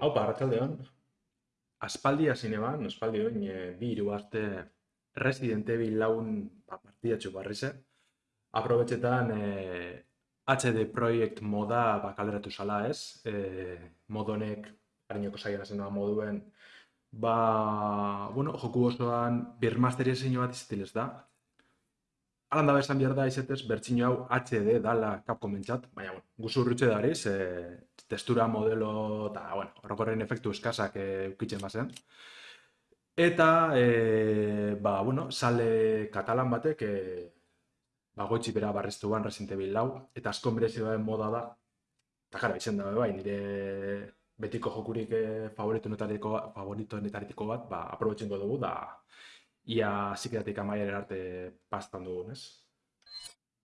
Hau, parratxaldeon. Aspaldi hasi neban, aspaldi oin, e, bi hiru aste Resident Evil laun ba, partidatxu barrize. Aprobetxetan e, HD Projekt moda ba, kalderatu zala ez. E, modonek, harinoko zaian zen moduen, ba, bueno, joku osoan birmasterizio bat izatilez da. Alan da esan behar da izetez, bertxino hau HD dala Capcom entzat, baina, bueno, guzurrutxe dariz, e, testura modelo eta, bueno, horrokorren efektu eskasak e, ukitzen bazen. Eta, e, ba, bueno, sale katalan batek, e, ba, goitzi bera barreztu ban Resident Evil lau, eta asko merezi moda da, eta jara, izen da, bai, nire betiko jokurik e, favoritonetariko, favoritonetariko bat, ba, aprobetzen dugu, da, ia zikeratik amaiaren arte pastan dugu, ez?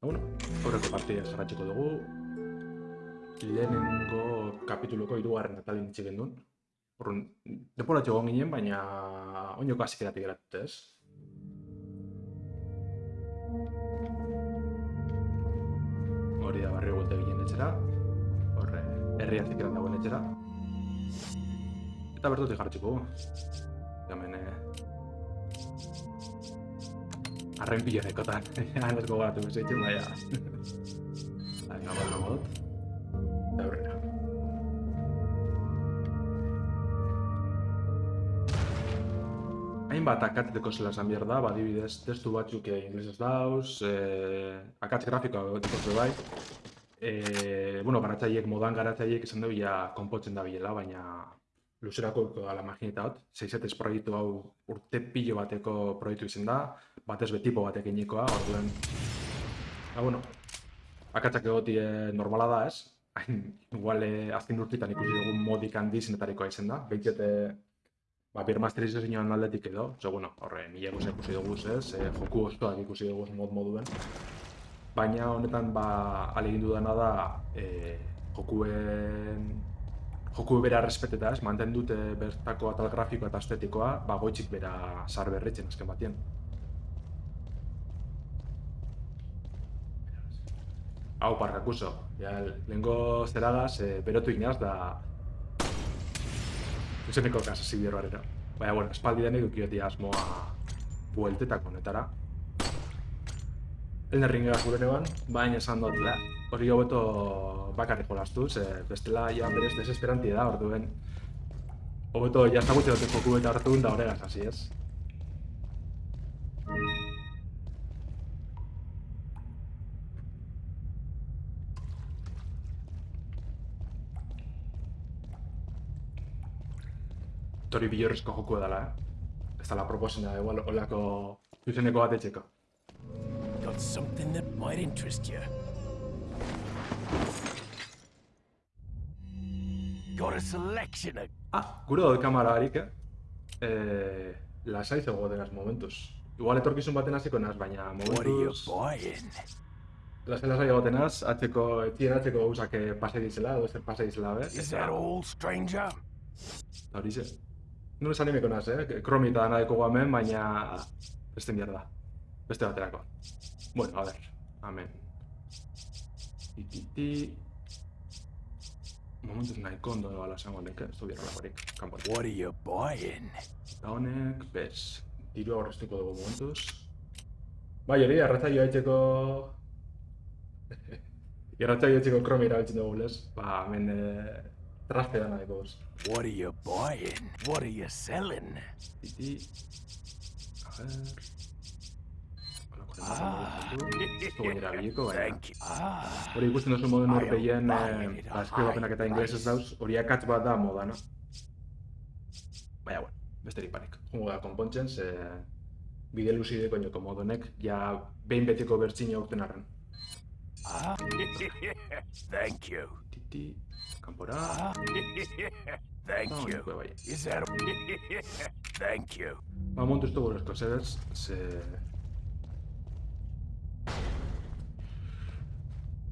Ba, bueno, horreko partia zarratxeko dugu. Lehenengo kapituloko irugarren atalin itxe gendun. Horren, deporatxo egon ginen, baina oinoko azikeratik eratut, ez? Hori da barrio gulte ginen etxera. Horre, herri azikeran dagoen etxera. Eta bertutik jarratxeko. Hemen, eh, arren pilonekotan. Han ez gogatu bezeitzen, baina... Hain gabal nago dut. Hainbat akateteko zela esan behar da, badibidez testu batzuk e, inglesez dauz, e, akatz grafikoa egoteko bai. E, bueno, garatzaiek, modan garatzaiek esan dugu ja konpotzen da bilela, baina luzerako ala magineta hot, zeizetez proiektu hau urte pilo bateko proiektu izen da, batez betipo batek inikoa, orduen... Ba, bueno, akatzak egoti normala da ez, hain, igual, eh, azken urtitan ikusi dugun modik handi zinetarikoa izen da, behitzete, ba, bir masterizo zinean aldetik edo, zo, bueno, horre, mila guzti ikusi dugu ez, e, joku ostoak ikusi dugu mod moduen, baina honetan, ba, alegindu dena da, e, jokuen joku bera respeteta ez, manten dute bertako atal grafikoa eta estetikoa, ba goitzik bera sar berritzen azken batien. Hau, parkakuso. Ja, lehenko zeragaz, e, berotu inaz da... Zuzeneko kasa zibierro arera. Baina, bueno, espaldi denek dukioti asmoa bueltetak honetara. Elden ringa gure neban, baina esan dut, hori hobeto bakarrik jolastu, ze bestela ja berez desesperanti da, orduen. Hobeto jazagutze dute joku eta hartu da horregaz hasi ez. Tori bilorrezko edala, eh? Ez da la proposena, igual, olako zuzeneko bat etxeko. Got something that might interest you. Got a selection of... Ah, gure dut kamara harik, eh? eh lasai momentuz. Igual etorkizun baten hasiko naz, baina momentuz... Lasai lasai atzeko, etxien atzeko gauzak eh, pase dizela, edo zer pase dizela, be? Is that all, stranger? Nure esan nimeko naz, eh? Kromi eta dana deko hemen, baina... Beste mierda. Beste baterako. Bueno, a ver. Amen. Tititi... Momentuz nahiko ondo bala esango neke, ez du bierra lakorik, kanpori. What are you buying? Eta honek, bez, diru aurreztuko dugu momentuz. Bai, hori, arratzaio haitzeko... Irratzaio haitzeko kromi erabiltzen dugu, les? Ba, hemen... Eh, dana deko, bez. What are you buying? What are you selling? Titi... A. Ah. Baina... Thank you. Ah. Hori ikusten duzu horpeien, bai, eh, eskribapenak eta inglesez dauz, hori akatz bat da moda, no? Baina, bueno, besterik panik. Jungo da, konpontzen, ze bide luzideko inoko modonek, ja behin betiko bertxina aurten arren. Ah. Thank you. Titi, kanpora... Ah. Thank you. Is that... Thank you. Ba, montu ez dugu esko, zebez, ze...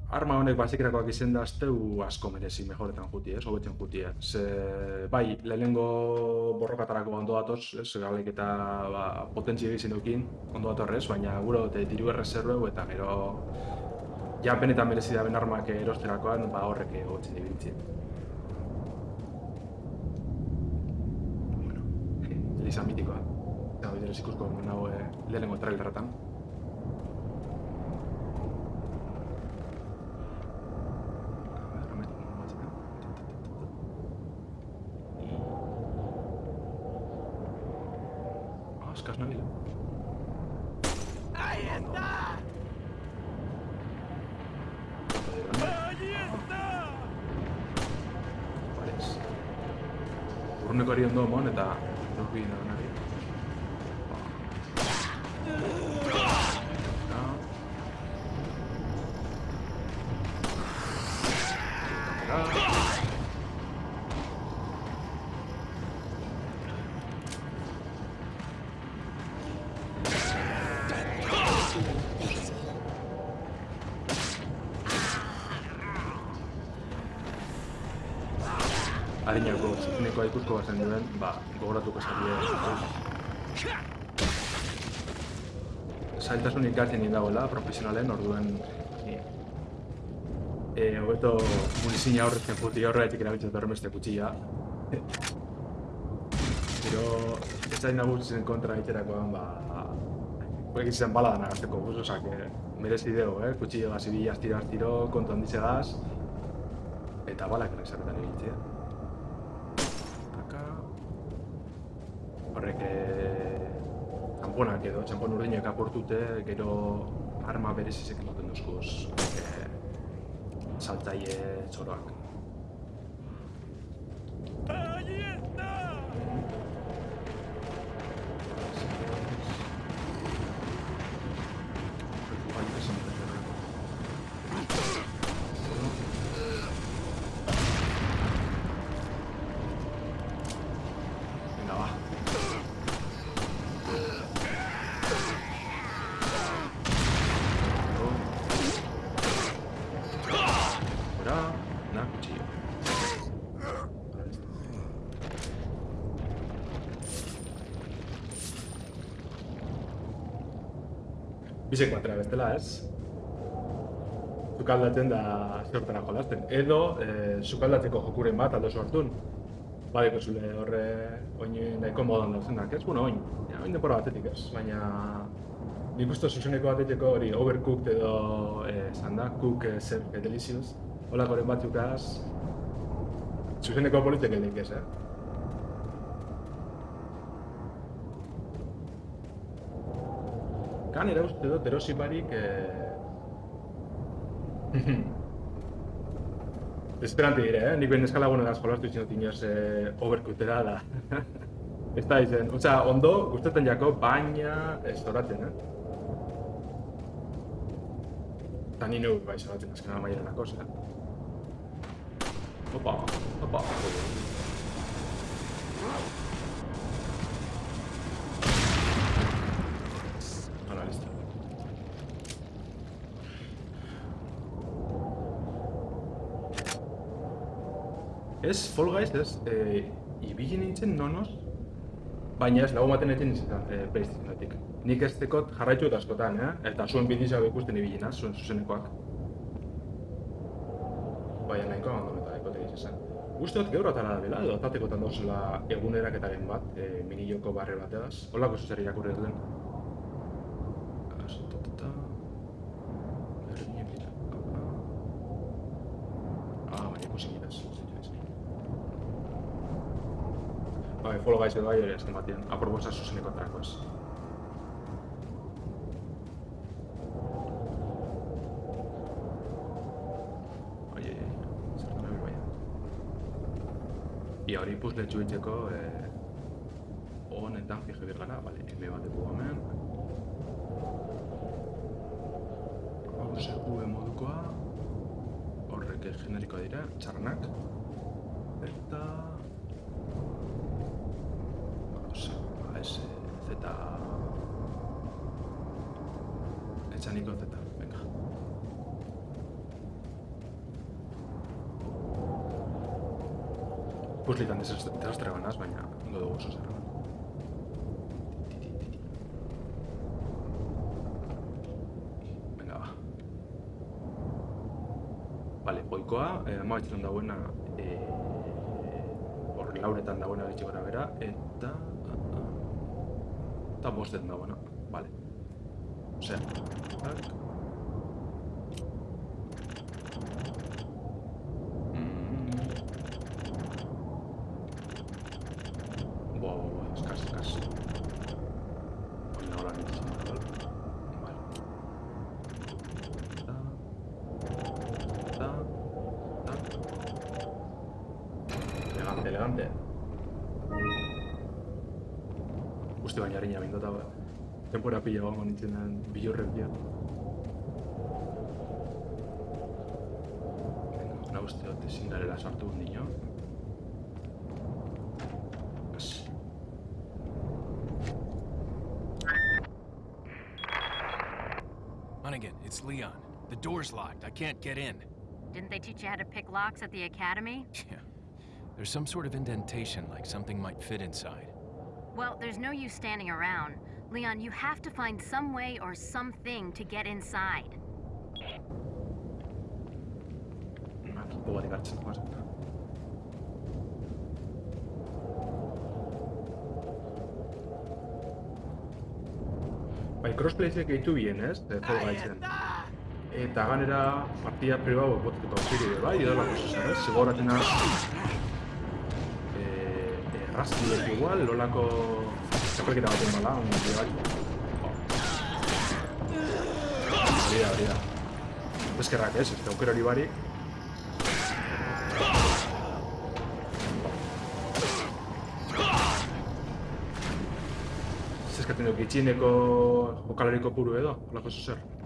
Arma honek basikerakoak izen da azteu asko merezi mejoretan juti, ez, hobetzen juti, ez. Ze, bai, lehenengo borrokatarako ondo datoz, ez, galek eta ba, potentzia egizien dukin, ondo datorrez, baina guro dute diru erreserveu eta gero ja benetan merezi da benarmak erosterakoan, ba horrek egotzen ibiltzen. Bueno, Elisa mitikoa. Eta bideres ikusko nago eh, lehenengo trailerretan. Ikusko bazen duen, ba, gogoratuko zarie. Zailtasun ikartzen dagoela, profesionalen, orduen... ni- E, hobeto munizina horretzen puti horretik erabiltzen dut beste kutxilla. Pero, ez zain nagusitzen kontra egiterakoan, ba... Huek izan bala dana gazteko guz, osak, merezi dugu, eh? Kutxillo gazi bi astiro astiro, kontu handizegaz, eta balak nezarretan egitzea. Kaka... Horrek, eh, txamponak edo, txampon urdinak aportute, gero arma berezizek ematen duzkuz, eh, saltzaile txoroak. Bisek batera bestela, ez? Sukaldatzen da zertara jolasten. Edo, eh, sukaldatzeko jokuren bat aldo sortun. Badeko zule horre oin nahiko modan dauzenak, ez? Bueno, oin, ja, oin denbora batetik ez, baina nik uste zuzeneko bateteko hori overcooked edo eh, esan da, cook eh, zer que delicious, holakoren batzukaz, zuzeneko politek edik ez, eh? Kan era usted otro Shibari que... Esperante diré, eh? Nik ben eskalagunegaz jolastu izan dut eh, overkutera da. ez da izen. Osa, ondo, gustatzen jako, baina ez zoratzen, eh? Eta ni neu bai zoratzen azken amaiera lako, zera. Opa, opa. Opa. Ez, Fall Guys, ez, e, ibili nintzen nonoz, baina ez, lagun baten egin nintzen e, PlayStationetik. Nik ez tekot jarraitu eta askotan, eh? eta zuen bidizak ikusten ibilina, zuen zuzenekoak. Baina nahiko abandon eta nahiko tegiz esan. Uste dut gaur atara da dela, edo atatekotan dauzela eguneraketaren bat, e, mini joko barre bateaz. Holako zuzer irakurri bila. Ah, baina ikusi Bai, Guys edo bai hori azken batean. Aproposa zuzeneko atarako ez. Ai, ai, ai. Zertan nabil baina. Ia hori puzle txuitzeko eh, honetan fije bir gara, bale, M bat dugu hemen. Hauze V modukoa. Horrek generikoa dira, txarranak. Eta... Eh, Z... Echani con Z, venga. Pues ligan de las dragonas, baina, ondo dugu oso zerra. Venga, va. Vale, oikoa, eh, amabetzetan dagoena, eh, hor lauretan dagoena gitxi gara bera, eta estamos de nuevo, ¿no? Vale. O sea. Tempora pila gongo nintzen den bilurrek bila. Venga, una uste dut ezin garela sartu nino. Hunnigan, it's Leon. The door's locked. I can't get in. Didn't they teach you how to pick locks at the academy? Yeah. There's some sort of indentation, like something might fit inside. Well, there's no use standing around. Leon, you have to find some way or something to get inside. Bai, crossplayzek gehitu bien, ez? Eh, Fall Guysen. Eta ganera partida pribau botiko ziri, bai, edo lako zezer, ez? Zigoratzen az... Eh, erraztiek igual, lolako... Es porque te va a tumbar un tío aquí. Abrir. Pues que raques, este agujero Olibari. Ez eskatzen duk, itxineko bokalariko puru edo, olako zuzer.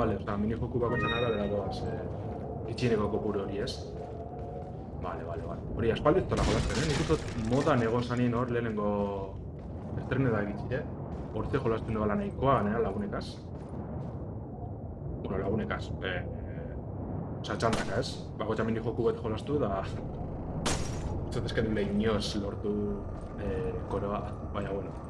Vale, oza, mini joku bakoitzan arabera doaz, eh, itxineko kopuru hori ez. Vale, vale, vale. Hori, aspaldi ez tola jolasten, eh? Nik uste dut modan egon zanien hor lehenengo estrene da egitzi, eh? Hortze jolasten dugala nahikoa, nera lagunekaz. Bueno, lagunekaz. Eh, eh, Osa, txandaka, ez? Bakoitza mini joku bat jolastu da... Zut ezken dule inoz lortu eh, koroa, baina bueno.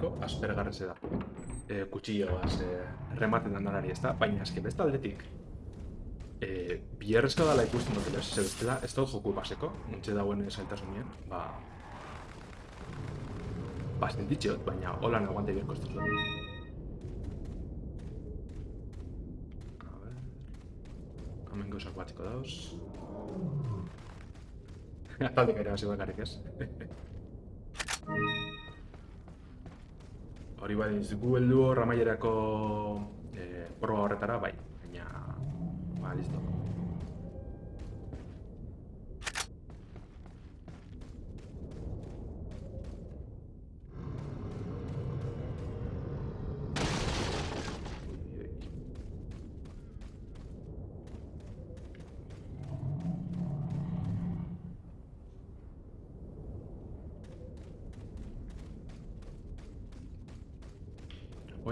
Jolastie, nahiko aspergarrese da. E, kutsilloaz e, rematen dan danari, ez da? Baina beste aldetik, e, bierrezko dala ikusten dut, ez ez bestela, ez dut joku baseko, zailtasunien, ba... Ba, sentitxeot, baina. A ver... Hemen gauzak batziko dauz. Ataldik ere hasi bakarrik ez. Hori bai, gu heldu hor amaierako eh, proba horretara, bai. Baina, ba, listo.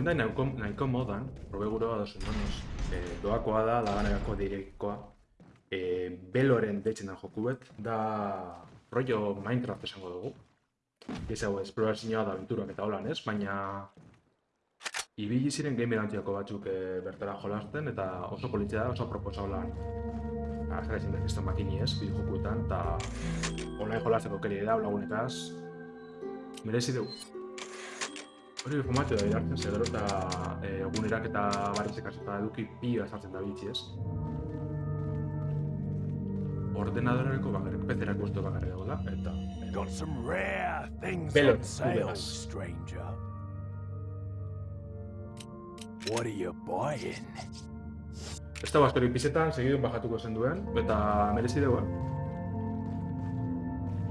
Da nahiko, nahiko modan, probe gure bat dozen donoz, e, doakoa da, laganerako direkkoa, e, beloren deitzen da joku bet, da rollo Minecraft esango dugu. Ez hau, esplorazioa da aventurak eta holan ez, baina ibili ziren gamer antiako batzuk e, bertara jolasten, eta oso politzea da, oso proposa holan. Azera ezin dekizten makini ez, bide jokuetan, eta online jolasteko keri da, lagunetaz, merezi dugu. Hori informazio da irartzen, ze gero eta e, egunerak eta barizek eta eduki pila sartzen da bitxi ez. Ordenadorareko bakarrik, pezerako uste bakarrik dagoela, eta... Got some rare things on sale, stranger. What are you buying? Ez da askorik pizetan, segidu bajatuko zen duen, eta merezi dugu, eh?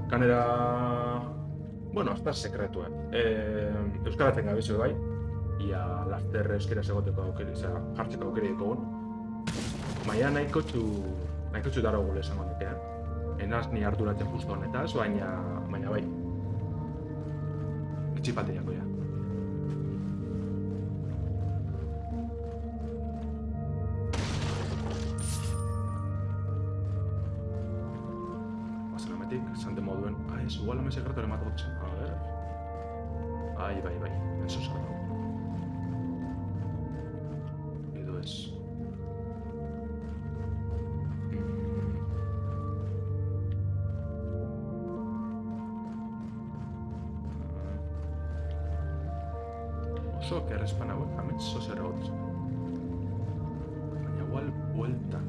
Kanera... Bueno, hasta sekretuen. Eh, Euskaratzen gabizu bai, ia laster euskera egoteko aukeri, osea, jartzeko aukeri ditugun. Baina nahiko txu, nahiko txu daro gule esango nuke, eh? Enaz ni arduratzen justo honetaz, baina, baina bai. Itxipaldiako ja. igual la mesa secreta le mata 80. A ver. Ahí va, ahí va. Eso es algo. es. So che respawn a mezzo serot. Ogni volta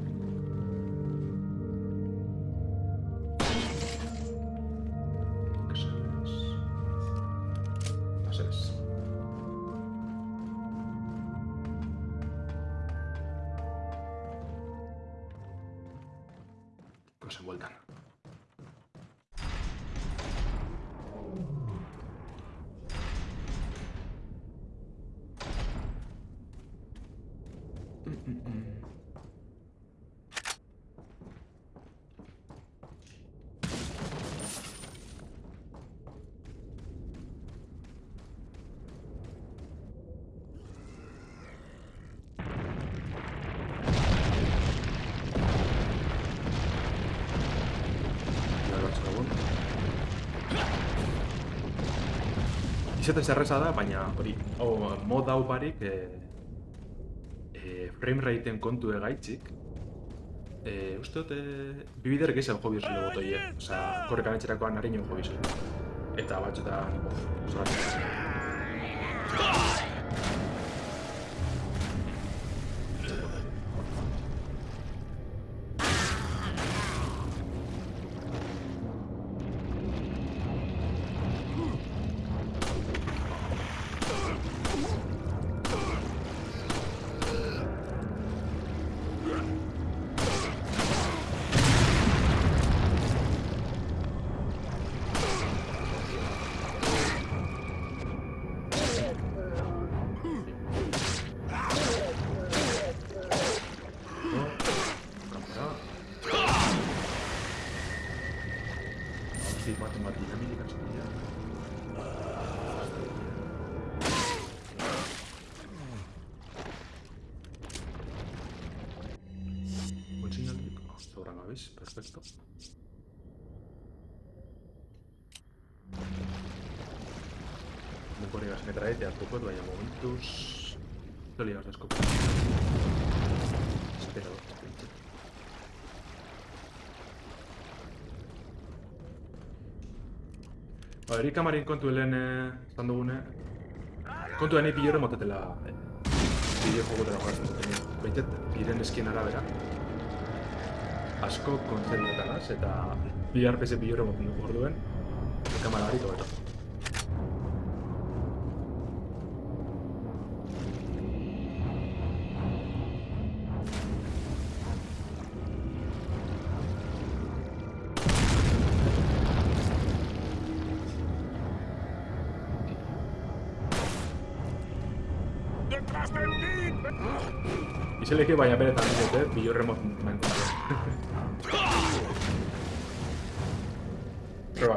Izetez erreza da, baina hori, hau, mod hau barik, e, e, frame rateen kontu egaitzik, e, uste dut, e, bibider gehiago jo bizule botoie, osea, korrekan etxerakoan hariño jo bizule. Eta batzutan, bof, Pues, perfecto. Muy ibas me trae, te poco vaya momentos. No ligas la escopa. Espera, Barik amarin kontu helen esan dugune. Kontu hene pilore motetela bideo jogotara jokatzen duten. Baitet, biren eskien arabera. Asko kontzentretan az, eta bi arpese pilore moten dugu orduen. Kamara hariko posible que vaya a perder también. ¿eh? Y yo remoto me encontré. Pero.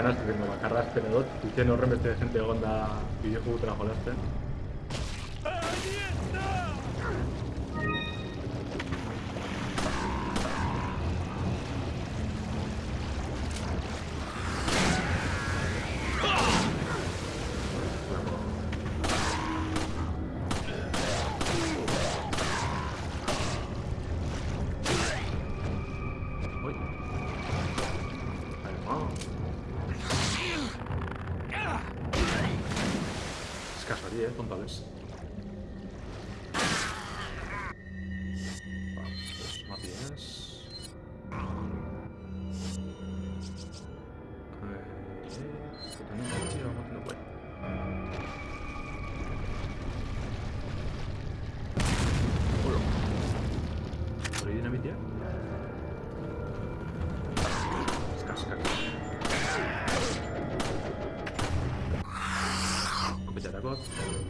Ahí está, naz, bengo, bakarra espero dut. Itzen horren beste gente egon da bideojugutera jolazten. foto.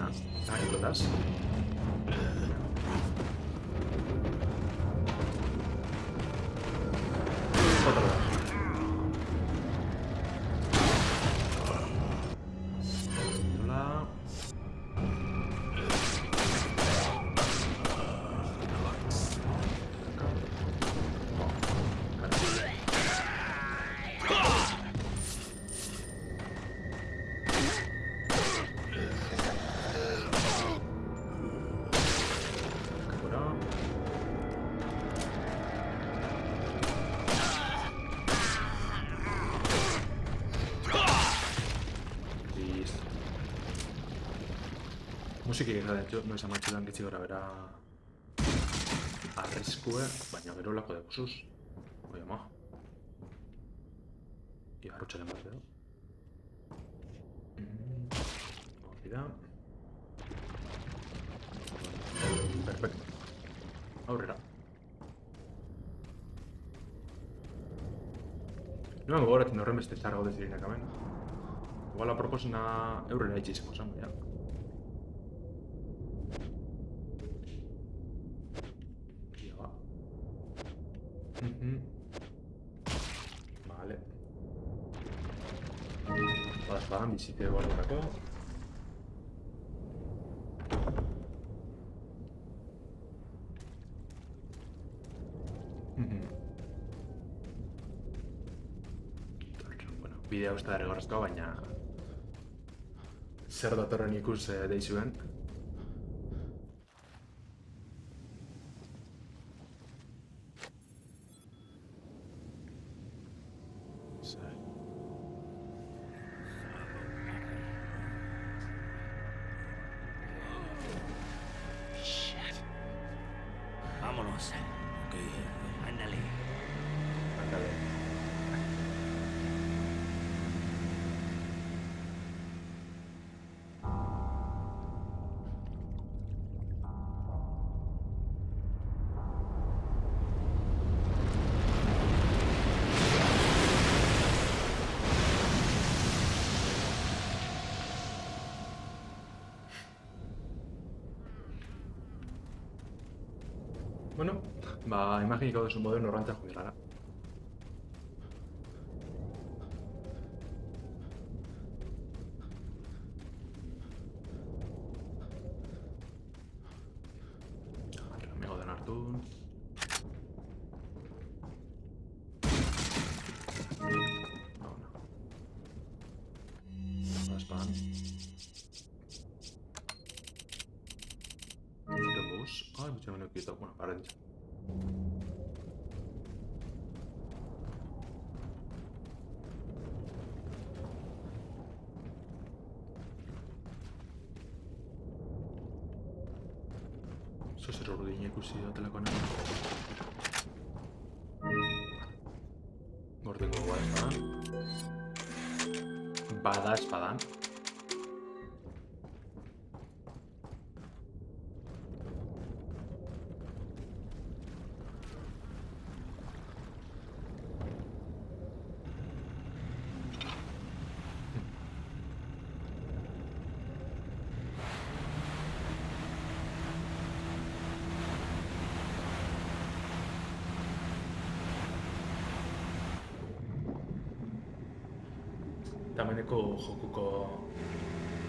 Musiki gara noiz gitzi gora bera arriskue, baina gero lako dekuzuz. Oia ma. Bat edo. Hori da. Perfecto. Aurrera. Noen gogoratzen horren beste txarra gaudez direnak amen. Igual aproposena eurrera itxizeko zango, ja. Mhm. Vale. Bada espadan bizite guardurako. Mhm. Bueno, bidea uste dara gorrezko, baina... Zer datorren ikus eh, deizuen. personaje cada de sus modelos nos renta jubilará. Tameneko jokuko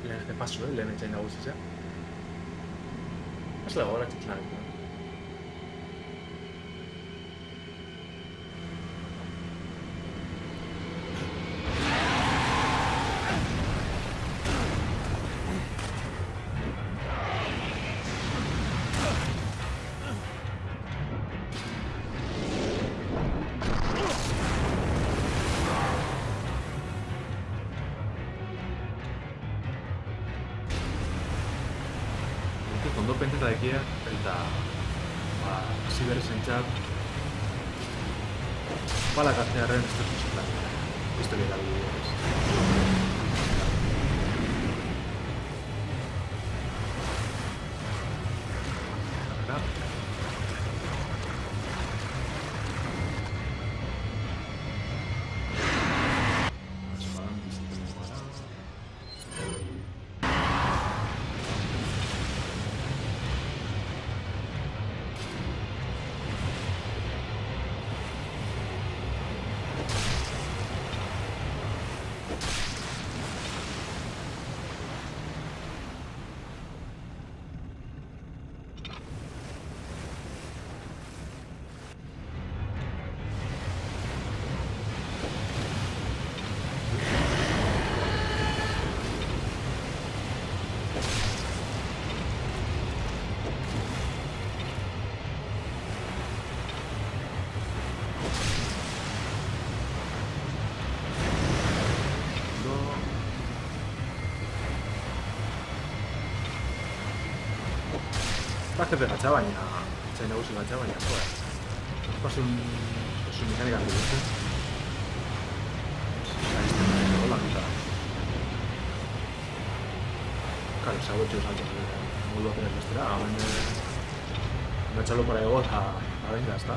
lehen pasu, eh? lehen etxain nagusia. Ez dago, gara ekia, eta ba, hasi berri zentzat balak artearen Jefe gatza baina, etxai nagusi gatza baina, joa. Pasun, pasun mekanika dugu, ez? Gaizten da, hola, eta... Claro, se ha vuelto salto modu baten bestera. Me echalo para ego eta... A venga, está.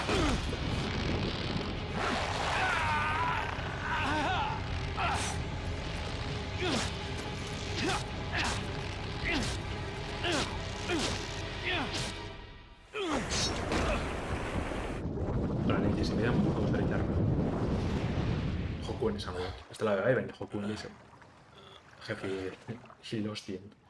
eh, venga, Hokun Liso. Jefe, Hilos 100.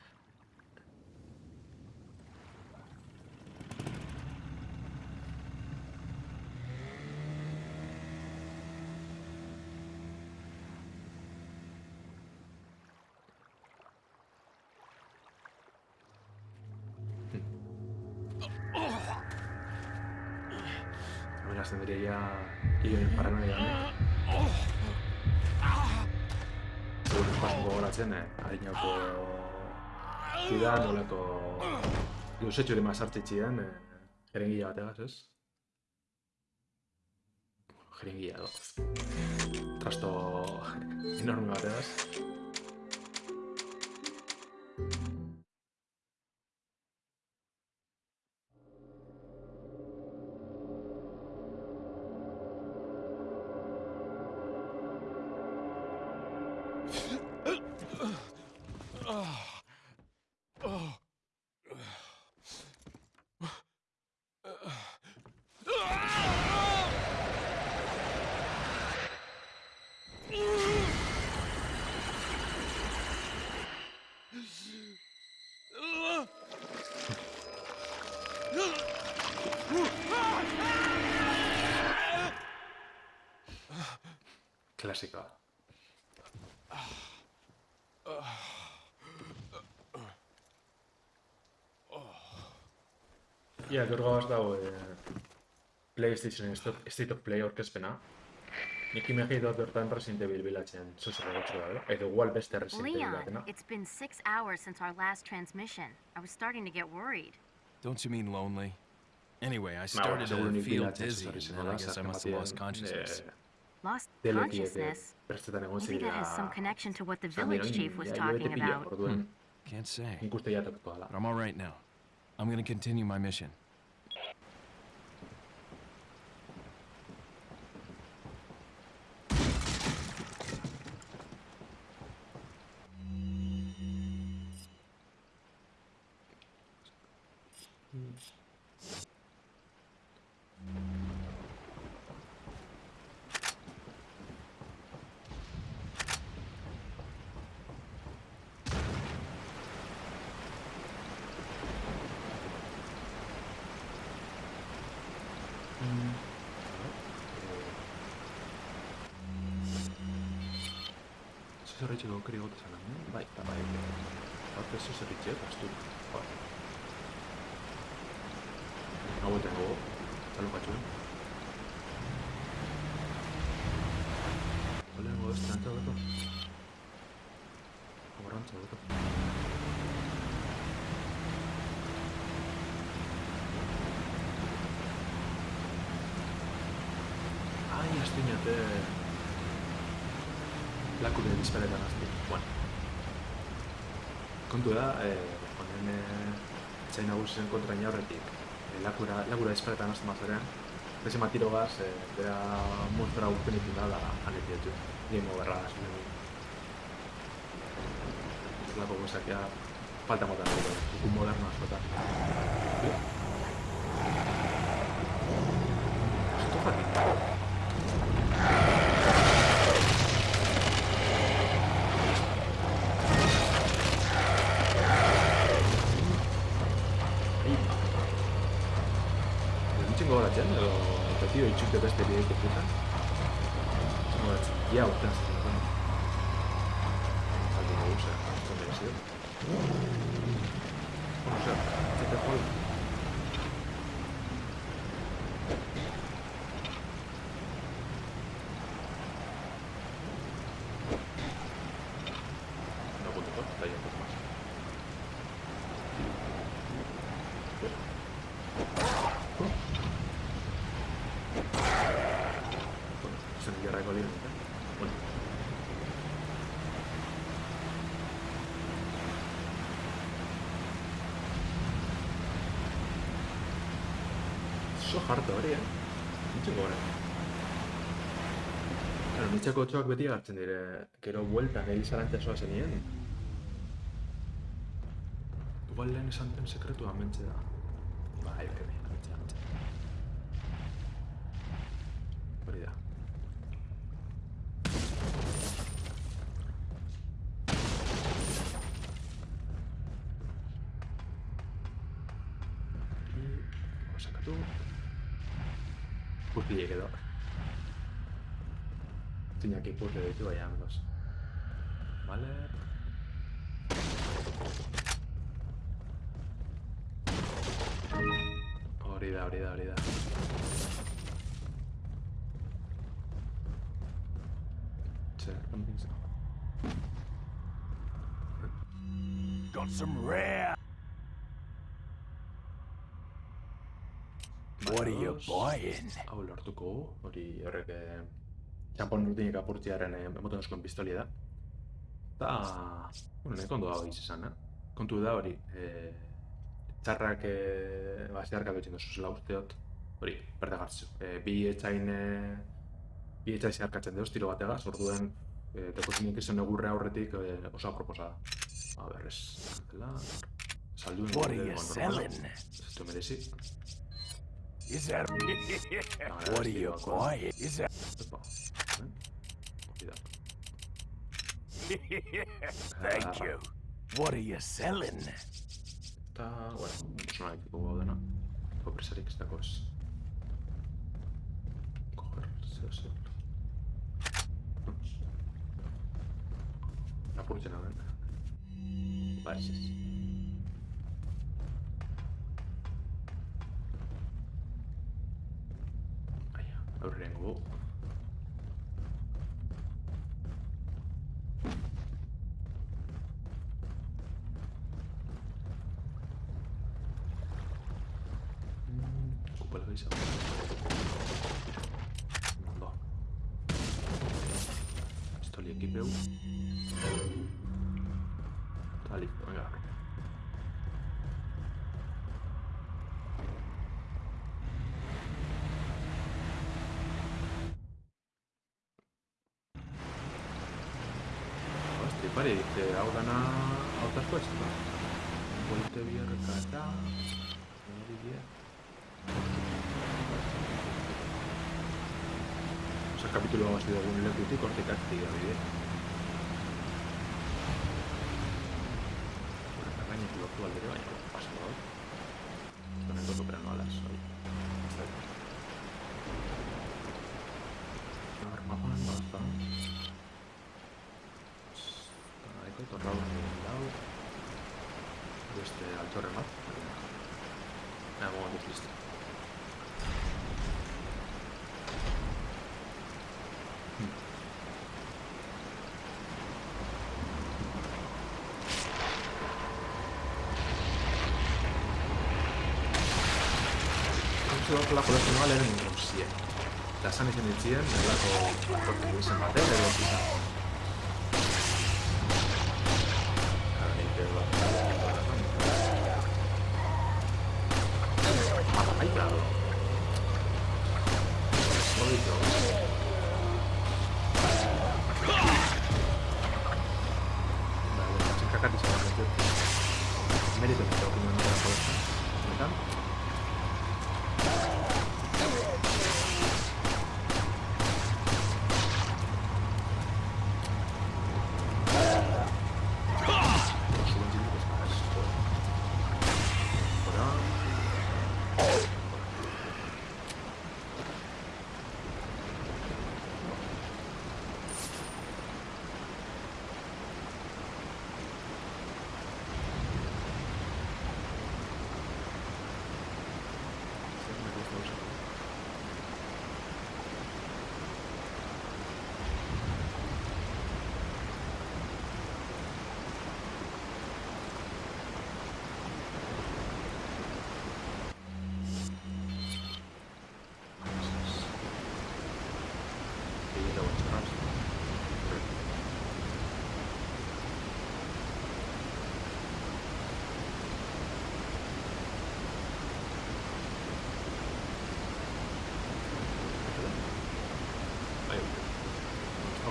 Luzetxo hori mazartzitxien, eh? Jerengia bategaz, ez? Jerengia, do. Trasto enorme bategaz. Klasikoa. Ia, gaur gabaz dago eh, PlayStation State State of Play orkezpena. Nik imegi dut bertan Resident Evil bilatzen, zozer egotxo da, edo igual beste Resident Evil Leon, it's been six hours since our last transmission. I was starting to get worried. Don't you mean lonely? Anyway, I started to feel dizzy, and then I guess I must have lost consciousness. eh, lost consciousness. Maybe that has some connection to what the village chief was talking about. Hmm. Can't say. I'm all right now. I'm going to continue my mission. Короче, его крыло-то сам. Давай, давай, блядь. Вот ты слышишь, где-то штука. Kontu da, eh, honen eh, etxai nagusien kontra inaurretik. Eh, lakura, lakura bizparetan azti mazorean. Beze matiro gaz, eh, bera monstera guztien ikin da, da. Game overra da, zuen. Lako gozak ja, falta mota ikun moderno askotan. eu gastaria em completar. Ótimo. E a alcança. jodido. Bueno. Eso harto, ¿eh? Mucho cobre. Claro, hartzen dire. Igual lehen esan den sekretua mentxe da. Mentxe da, mentxe da. y vayámonos. Vale. Abrida, abrida, abrida. Got some rare. What are you buying? Ah, volar tu orilla que txampon rutinik apurtziaren eh, emoten askoen pistolia da. Eta, bueno, neko ondo dago izan, eh? Kontu da hori, eh, txarrak eh, ba, zeharka zela usteot, hori, berde gartzu. Eh, bi etxain, eh, bi etxain zeharkatzen deuz tiro bategaz, orduen eh, dekozinik izan egurre aurretik eh, oso aproposa da. A ber, ez, dela, salduen What are gure you egon selling? Ez du merezi. Is that? what are you buying? Is that? Thank you. What are you selling? Tää, bueno, no hay que kuolena. Pobrisadiko sitä pois? Kohdalta se olisi ollut. Napun sen Ai. Ah, listo, venga. Pues, este Ostripare dice, Aulana a otras cuestas. Volte via recata. O sea, capítulo ha sido un lento y corte castiga, ¿eh? lo juego al de baño, que pasa hoy. Con el toco, pero no a las hoy. Armado, armado, Eco, torrado en el lado. Este al torre más. Me hago de listo. Lako lako noa lehen gauzien. Eta esan izan ditzien, lako kortu izan baten, edo izan.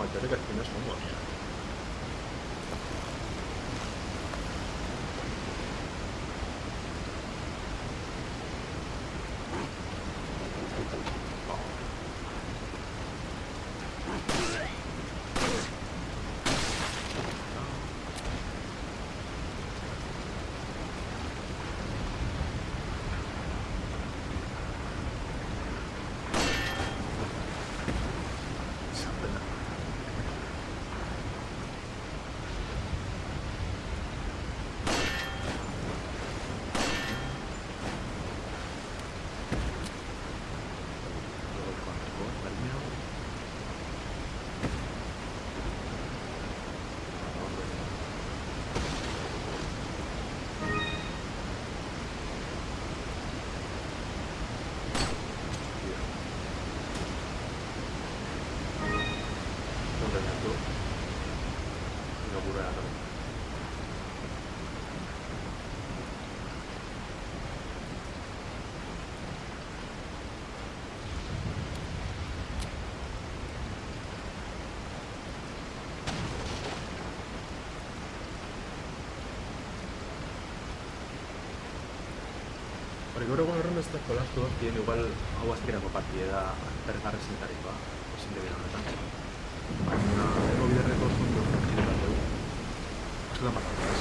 Wajahnya. Gaur egun horren beste jolastu dien igual hau azkerako partida bergarri zintarikoa, ezin debira honetan. Baina, ego biderreko zondu partida bat dugu. Askotan pasatu ez,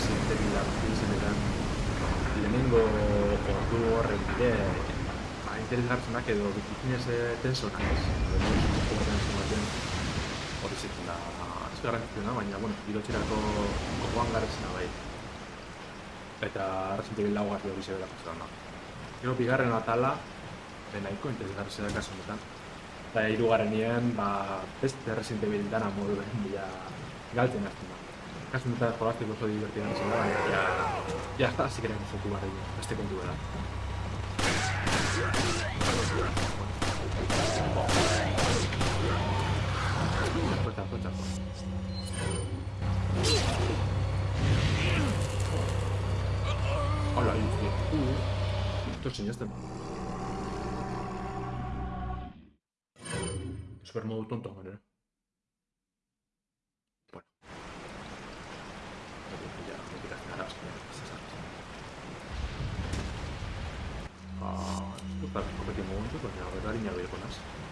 ezin debila izenetan lehenengo ordu horren bide, ba, interesgartzenak edo bitikinez tensonak ez. Lehenengo baten zenbaten hori zitzen da Ez garrantzitsuna, baina, bueno, irotxerako gogoan garrezena bai. Eta Resident Evil lau garri hori zebera pasatzen da. Gero, bigarren atala, nahiko interesgarri da kasu honetan. Eta hirugarren nien, ba, beste Resident Evil dana modu behar bila galtzen hartzen da. Kasu honetan jolazteko oso divertidan baina, ja, ja, hasi keren joku barri, beste kontu bera. Fuerza, fuerza, Hola, tío. Esto es este. Super modo tonto, manera. Bueno. Ya, no tiras nada, es que Ah, esto está mucho, pues a dar y me a ir con as.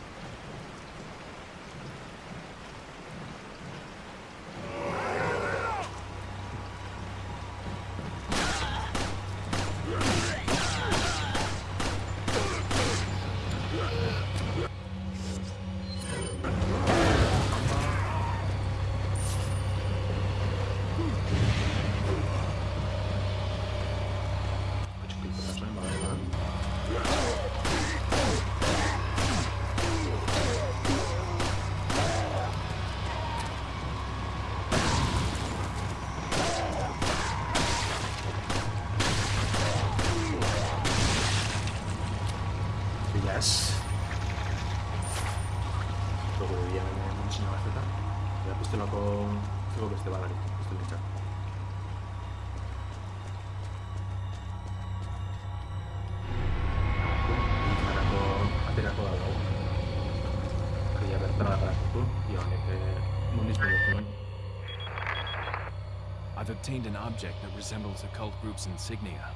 Obtained an object that resembles a cult group's insignia.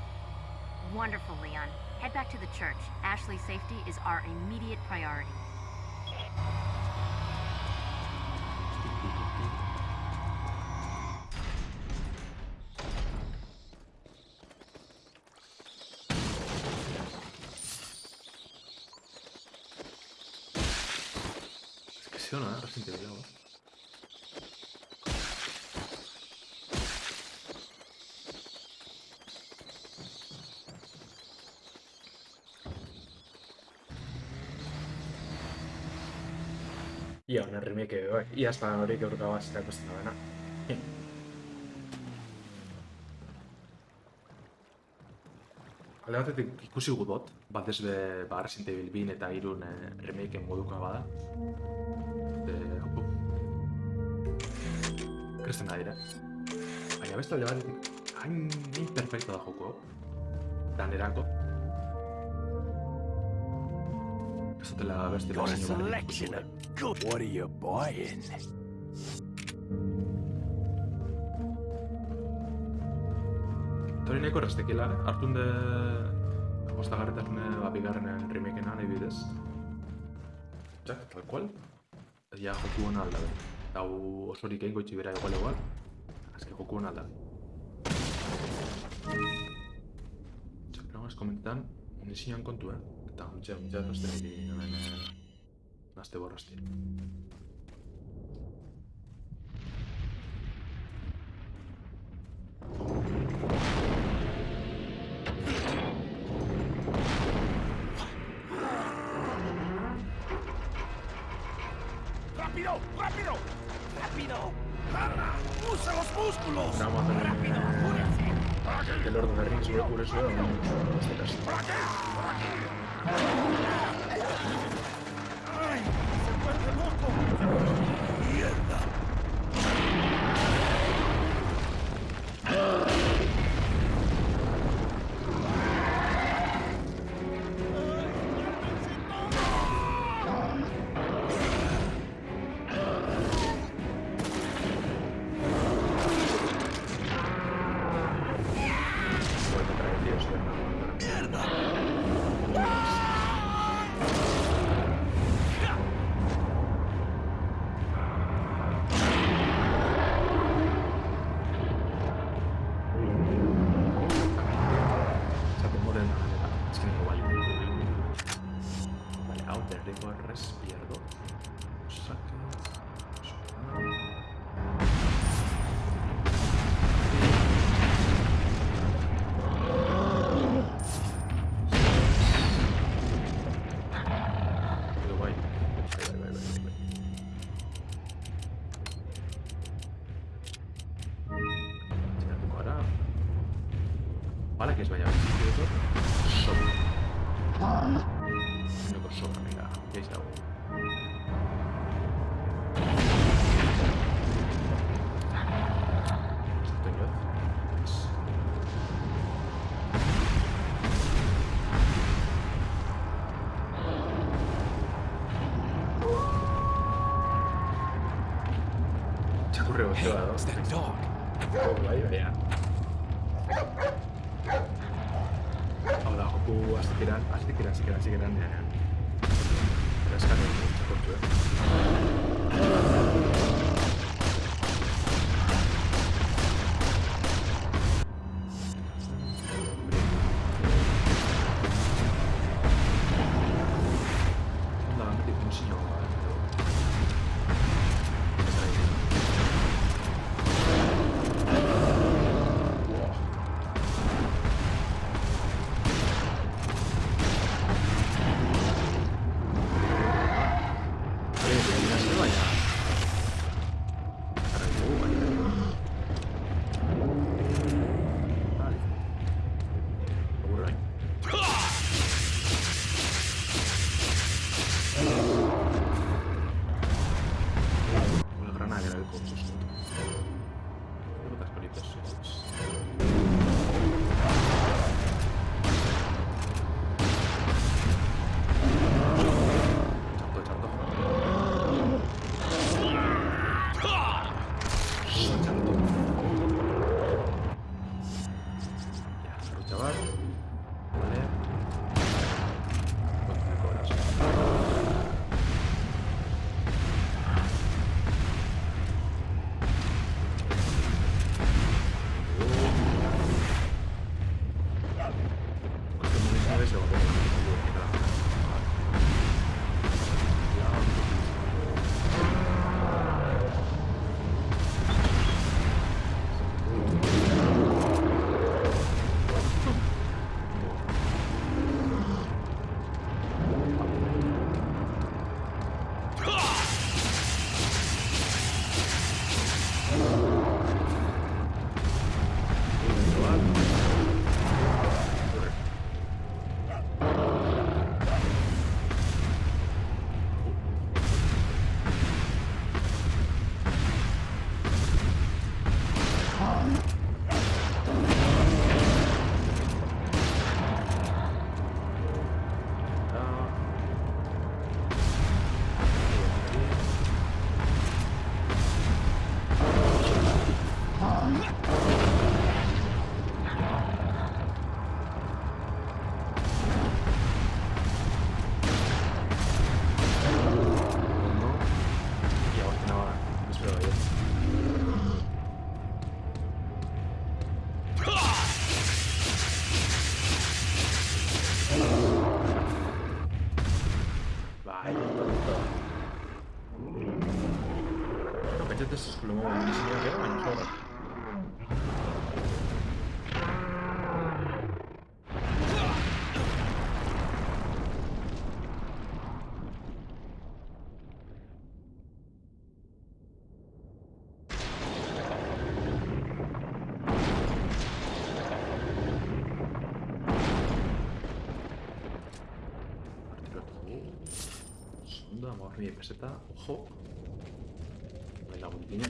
Wonderful, Leon. Head back to the church. Ashley's safety is our immediate priority. Es que sí o Ia, honen remake bai. Ia ez hori gaur gau azterako ez da bena. Alde batetik ikusi gudot, batez be, ba, Resident Evil 2 eta irun eh, remakeen modukoa bada. E, opo. Kresten da dira. Baina beste alde batetik, hain imperfecto da joko. Danerako. Ez dutela beste Got good. What are you buying? Eta hori nahiko erraztekila, eh? Artun de... Ostagarretasune, ba, bigarrenen remakena nahi bidez. Jak, tal cual. Ja, joku hona alda, hau osorik egin goitzi bera igual igual. Azke joku hona alda. Jak, nago ez komentetan, munizioan kontu, eh? Eta, untxe, untxe, nazte niri, Hasta borraste. was hey, still It's ya. Udah aku sekiran, pasti sekiran, sekiran, sekiran ですし車を右に上げればいいんだろ Segunda, vamos a mi peseta, ojo, Yine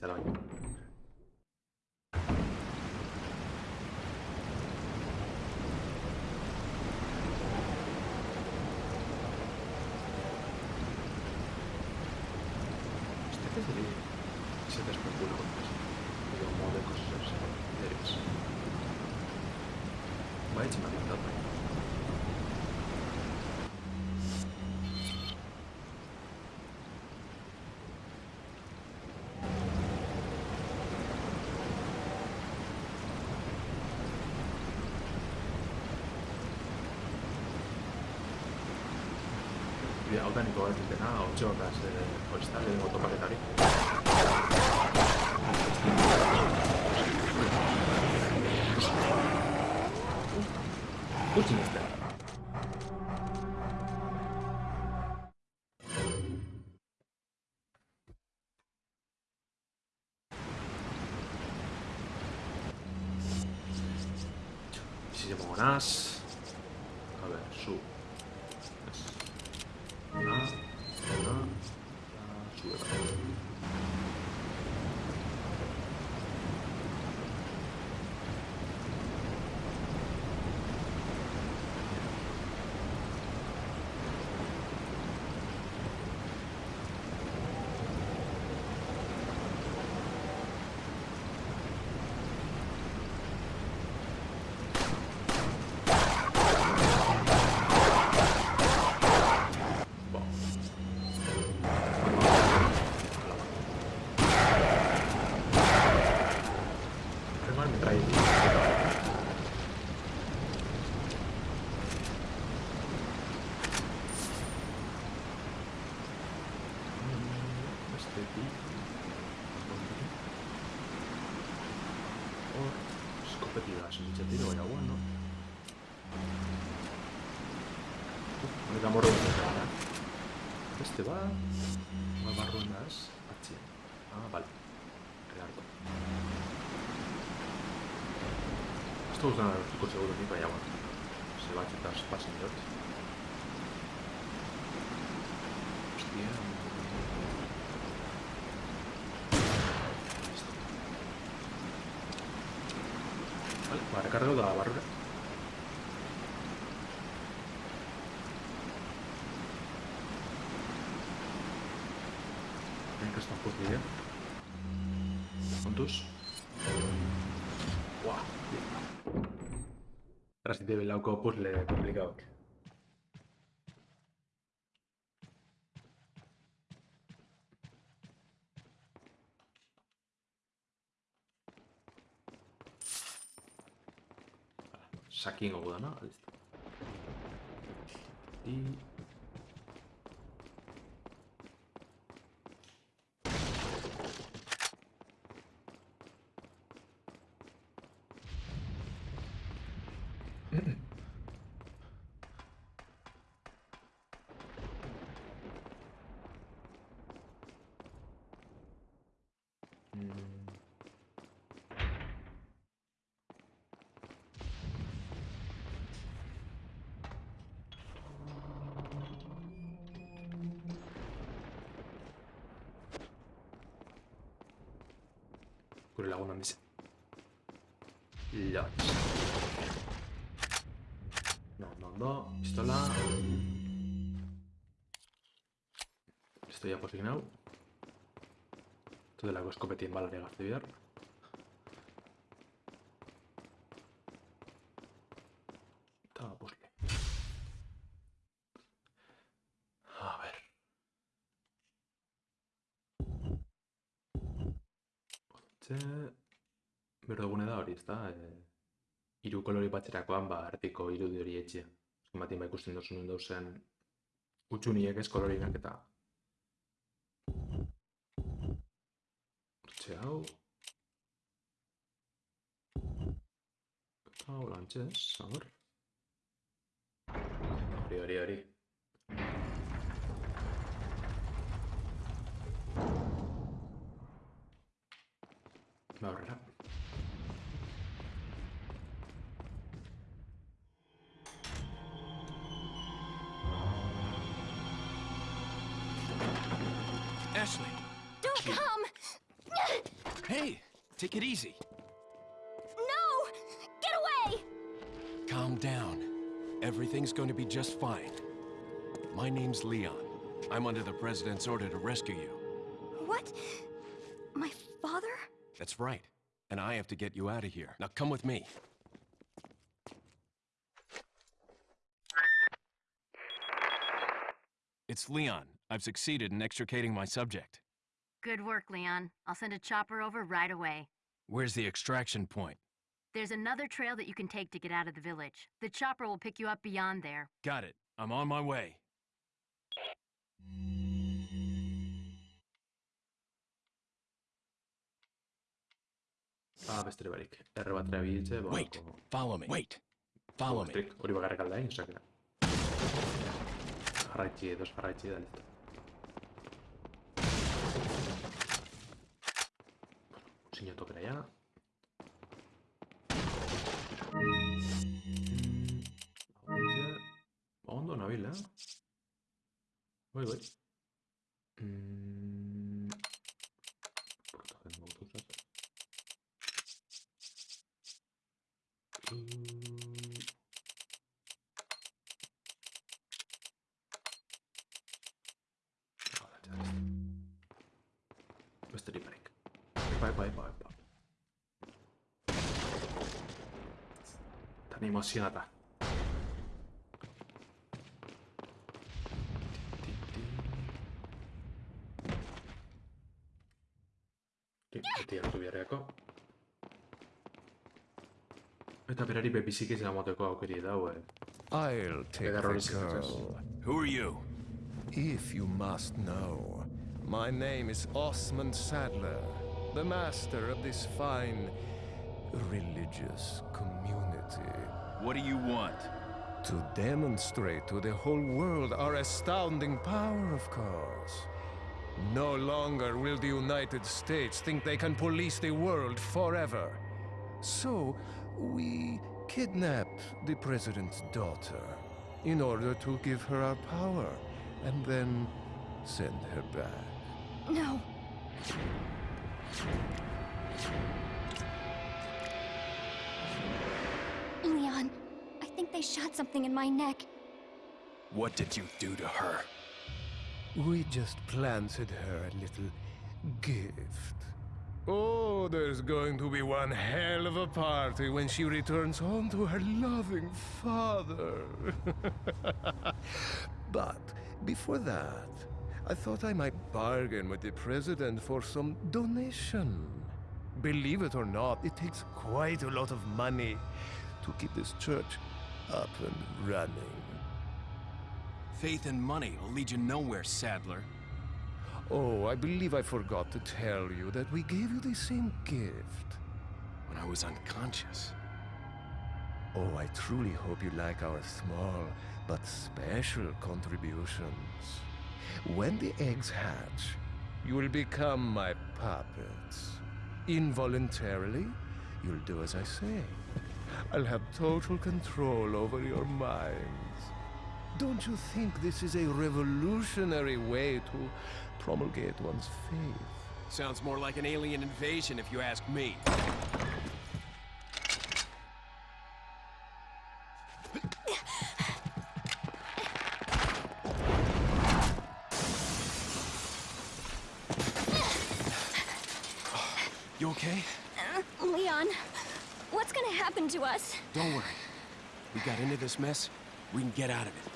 that on? organiko bat dutena, otxoak e, hoizta, lehenko topaketari. Utsi nezten. Sigue monas. se va. Nuevas Mamarronas. Ah, vale. Claro. Esto es un truco seguro aquí para allá. Se va a quitar para señor. Hostia. Vale, para recargo de la barrera. Transitibelauko puzzle pues complicado. Sakin Ogudana, listo. Y No, no, no. Pistola. Estoy ya posicionado. Esto de la escopetín bala de activar. Hiru kolori batzerakoan, ba, artiko irudi hori etxe. Batean ba ikusten dozu nun dauzen utxuniek ez kolorinak eta... Hortxe hau... Eta hau lantxez, ber... Hori, hori, hori. Ba, aurrera. Take it easy. No! Get away! Calm down. Everything's going to be just fine. My name's Leon. I'm under the President's order to rescue you. What? My father? That's right. And I have to get you out of here. Now come with me. It's Leon. I've succeeded in extricating my subject. Good work, Leon. I'll send a chopper over right away. Where's the extraction point? There's another trail that you can take to get out of the village. The chopper will pick you up beyond there. Got it. I'm on my way. Ah, beste barik. Erre bat erabiltze, ba, Wait. Follow me. Wait. Follow me. Trik, hori bakarrik aldain, osakera. Jarraitzi, edo jarraitzi da, segnato per allá. Onda una. Voy, voy. Mm. emozionata. Tiedätkö Mitä pidä ripeämpi sikisellä muuten koukirita uuden? I'll take the girl. Who are you? If you must know, my name is Osman Sadler, the master of this fine religious community. What do you want? To demonstrate to the whole world our astounding power, of course. No longer will the United States think they can police the world forever. So, we kidnapped the president's daughter in order to give her our power and then send her back. No. Leon, I think they shot something in my neck. What did you do to her? We just planted her a little gift. Oh, there's going to be one hell of a party when she returns home to her loving father. but before that, I thought I might bargain with the president for some donation. Believe it or not, it takes quite a lot of money to keep this church up and running. Faith and money will lead you nowhere, Sadler. Oh, I believe I forgot to tell you that we gave you the same gift. When I was unconscious. Oh, I truly hope you like our small but special contributions. When the eggs hatch, you will become my puppets. Involuntarily, you'll do as I say. I'll have total control over your minds. Don't you think this is a revolutionary way to promulgate one's faith? Sounds more like an alien invasion if you ask me. to us. Don't worry. We got into this mess. We can get out of it.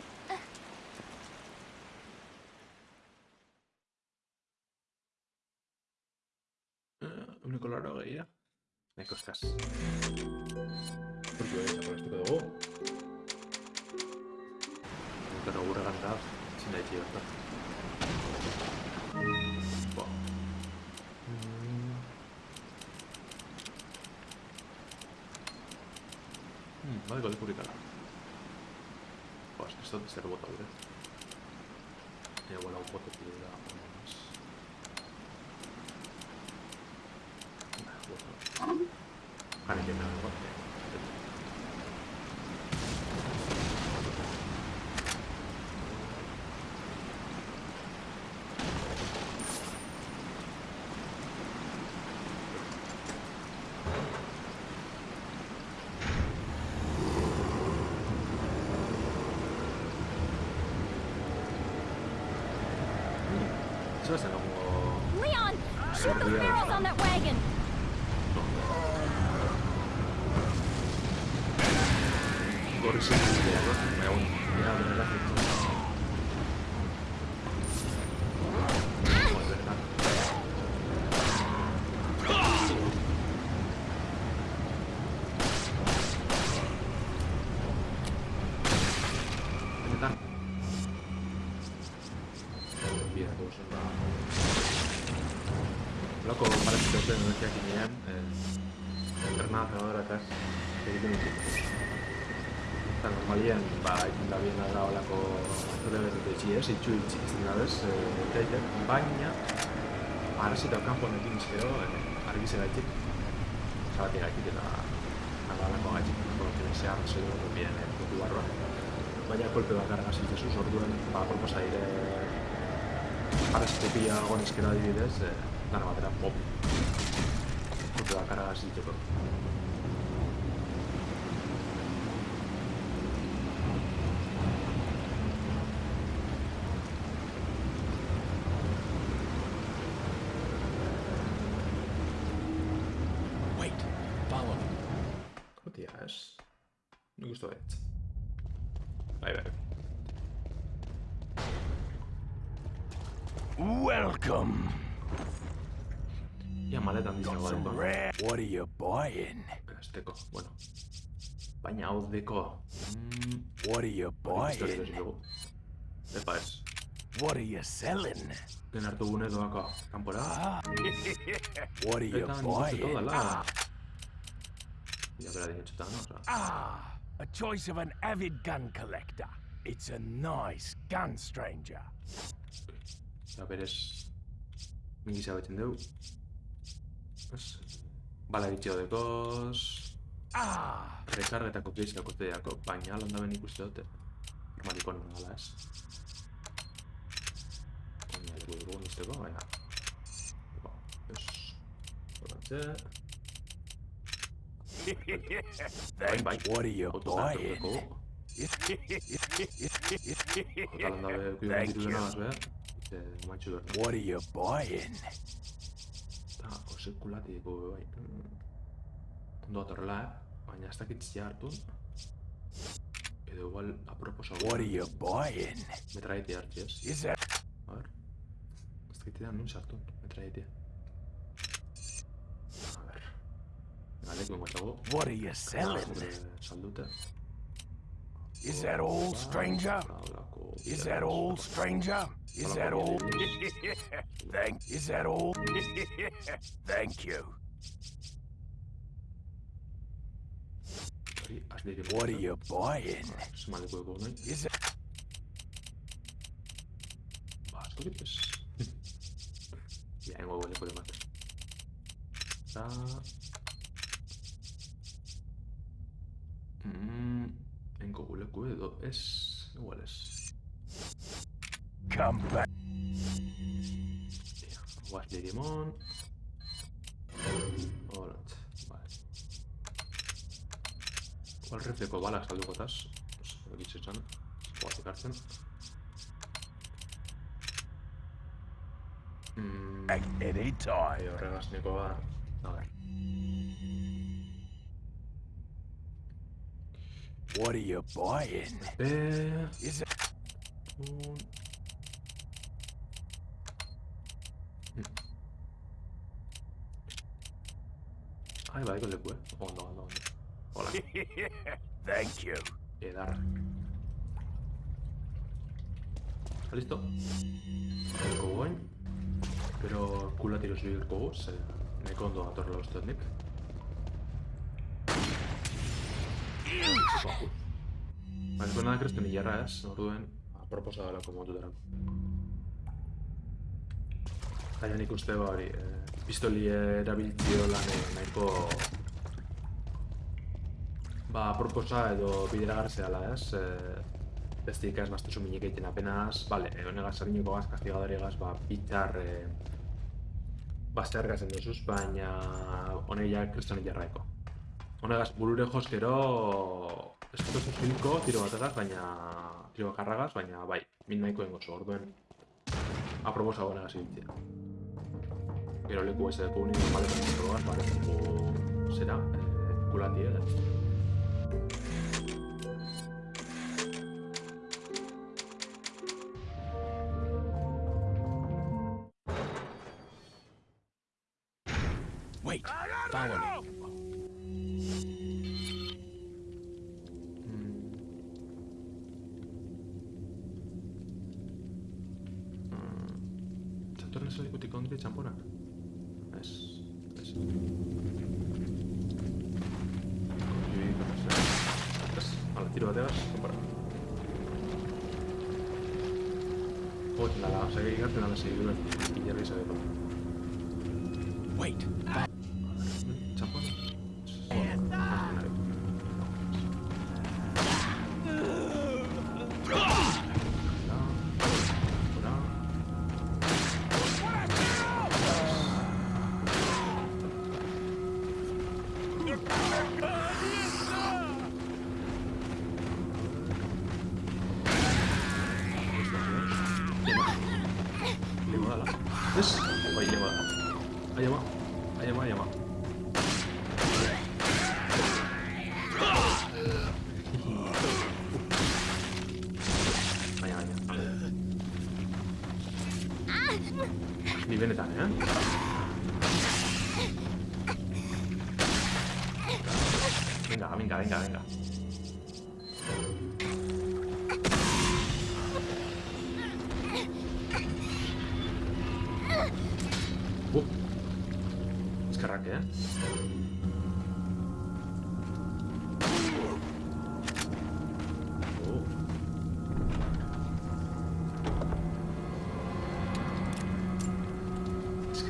Me costas. Porque voy a esto que debo. Sin la までが出てくるから。Pues esto es el voto, ¿verdad? Ya bueno, un voto que da más. Vale, que me da. Shoot those barrels on that wagon! Itxi izan da bez, eh, baina, arrezita kanponekin izkero, eh, argi zeraitik, zabatik gaitik eta agalako gaitik, porque se ha resuelto muy bien el putu barroa. Baina kolpe bakarra gazi Jesus, orduen, ba, proposa dire, arrezite pila gonezkera adibidez, eh, dana batera pop. Kolpe bakarra gazi Ahí. Welcome. What are you buying? Bueno. Pañao de co. Mm, what are you buying? Epa es. What are you selling? Tener tu. Temporada. Ah. What are you buying? Ah. Ya, a choice of an avid gun collector. It's a nice gun, stranger. ja, berez... Mingi zabetzen dugu. Ez... Bala bitxio dekoz... Ah, Rekarretako geizkako teako, baina landa ben ikuste dute. Armaliko non gala ez. Baina dugu dugu nizteko, baina... Ba, ez... Horantze... Thank what are you buying? Otanlar ve What are you buying? Tá, hoxe cula te digo, vai. Tundo torla, baina ez dakit ziartu. Edo igual. What are you buying? Metraitea hartziaz. Is that? A ver. Ez dakit edan. Galeko ingoetago. what are you selling? Saldute. Is that all, stranger? Is that all, stranger? Is that all? Thank. Is that all? Thank you. What are you buying? Nahi. Is it? Ba, askorik ez. Ja, engo goleko de Mm, en Google Q2 es iguales. Come back. Guas de limón. Orange. Vale. ¿Cuál rifle con balas algo gotas? No sé, aquí se echan. De. Mmm. A ver. What are you buying? Eh... Is it... Un... Ahí va, ahí con el cuerpo. Oh, no, no, no. Hola. Thank you. Quedar. ¿Está listo? El Kogoin. Pero culo tiro soy el Kogo. Se me condo a todos los Tonic. Ez nada krestu nilarra ez, orduen, aproposa delako motutarako. Baina nik hori, eh, pistoli erabiltzio lan nahiko ba, proposa edo bideragarri dela, ez? Eh, Bestik ez bastu minik egiten apenas, vale, eh, honegaz sarinoko gaz, kastigadari gaz, ba, pitzar, eh, bazter gazen duzuz, baina honek ja kriston jarraiko. Honegaz, burure joskero, ez dut zuzilko, tiro bategaz, baina, tiro bakarragaz, baina, bai, min nahiko engozu, orduen, aproposa honegaz ibiltzea. Gero leku ez dugu nire maletan kontrolaz, bale, dugu, zera, eh, kulati edo.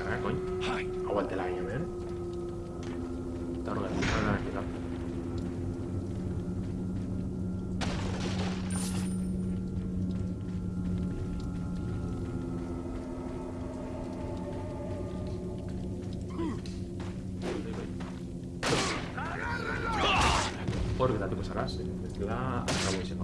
cargar, coño. Aguante la guía, ver. Eh. Está la. Porque tanto pesarás, la... Acabo y se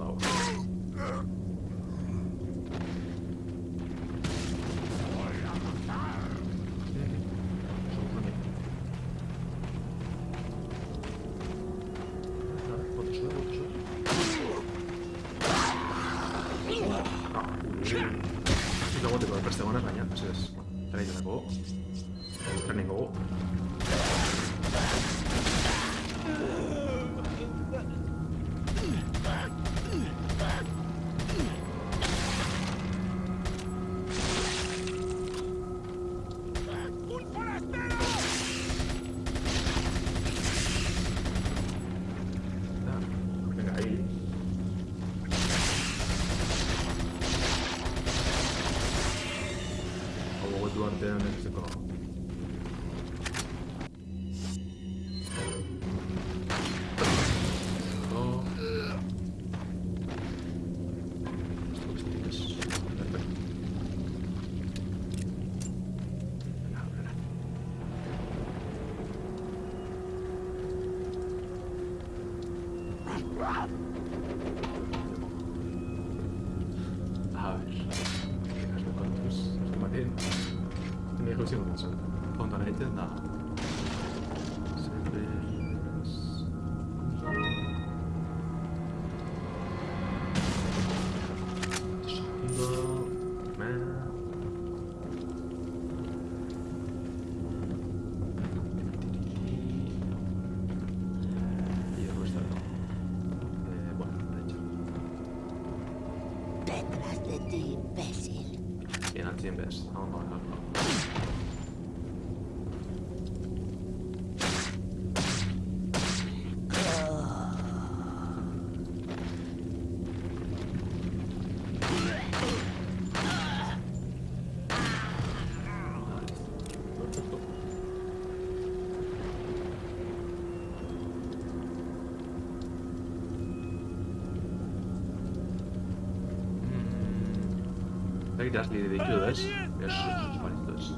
Leiders, Leiders, Leiders, Leiders, Leiders, Leiders,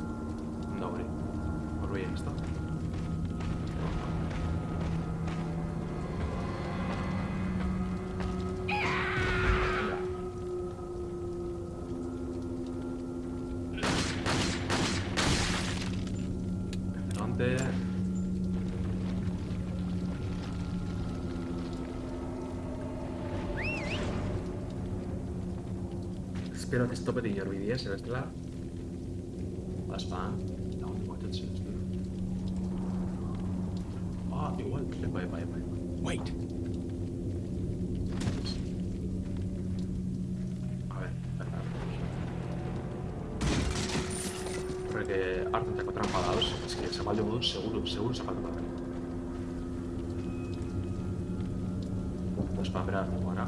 Leiders, Leiders, Leiders, att det stoppet ingår videoer, ser det klar? That's fine. Ah, igual, bye, bye, bye. Wait. A ver, Creo que Arthur. Es que se va de un seguro, seguro se va a Pues para esperar, bueno.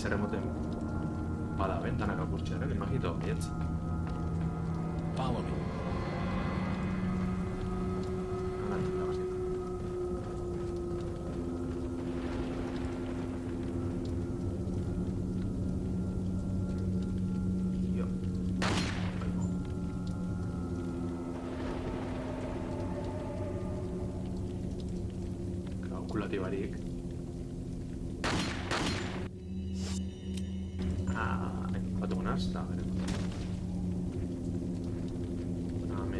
Ezker emoten bada bentanak apurtxeak, ¿eh? imagito, bietz. Vámonos. Kalkulatibarik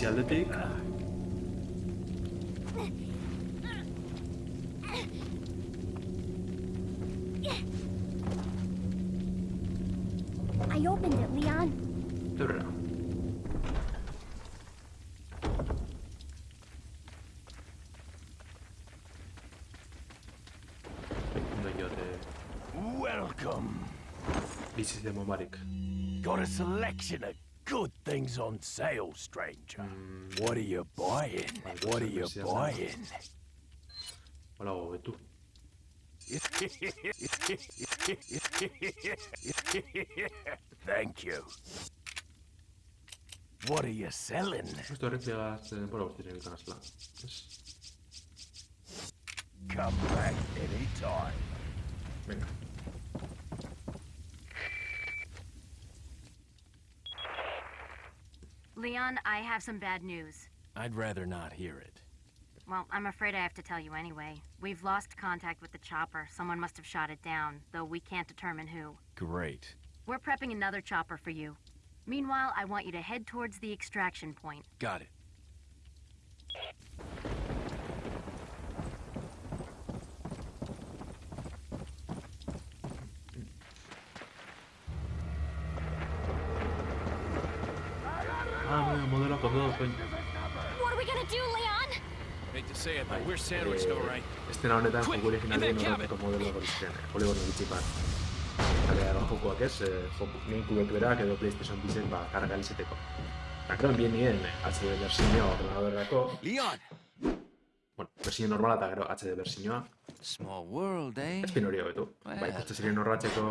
I opened it, Leon. Dobra. Welcome. This is the Momarik. Got a selection of Something's on sale, stranger. Mm. What are you buying? Well, what are you buying? Hola, ve tú. Thank you. What are you selling? Come back anytime. Venga. Leon, I have some bad news. I'd rather not hear it. Well, I'm afraid I have to tell you anyway. We've lost contact with the chopper. Someone must have shot it down, though we can't determine who. Great. We're prepping another chopper for you. Meanwhile, I want you to head towards the extraction point. Got it. Estena honetan joku originalen in that horretako ziren, eh, poligono gutxi bat. Eta da jokoak ez, eh, kubek berak edo PlayStation bizek ba, karga izeteko. Eta krean bien nien HD versioa ordenadorerako, Leon! bueno, versio normala eta gero HD versioa, Small world, eh? ez pin hori hobetu. Well, Ba, ikusten ziren horratzeko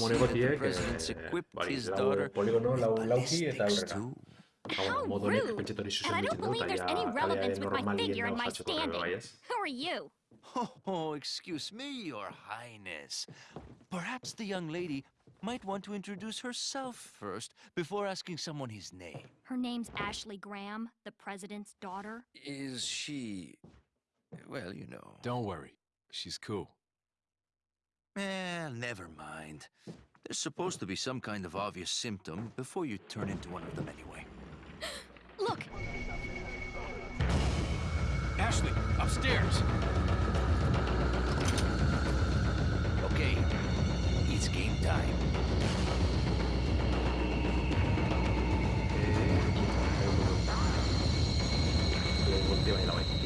monegotiek, eh, bari, his lau daughter poligono, lau lauki eta aurrera. Too. Ba, bueno, How rude. And I don't believe there's any relevance with my figure and my standing. Who are you? Oh, excuse me, Your Highness. Perhaps the young lady might want to introduce herself first before asking someone his name. Her name's Ashley Graham, the president's daughter. Is she. Well, you know. Don't worry. She's cool. Eh, never mind. There's supposed to be some kind of obvious symptom before you turn into one of them anyway. Look! Ashley, upstairs! Okay, it's game time. Okay.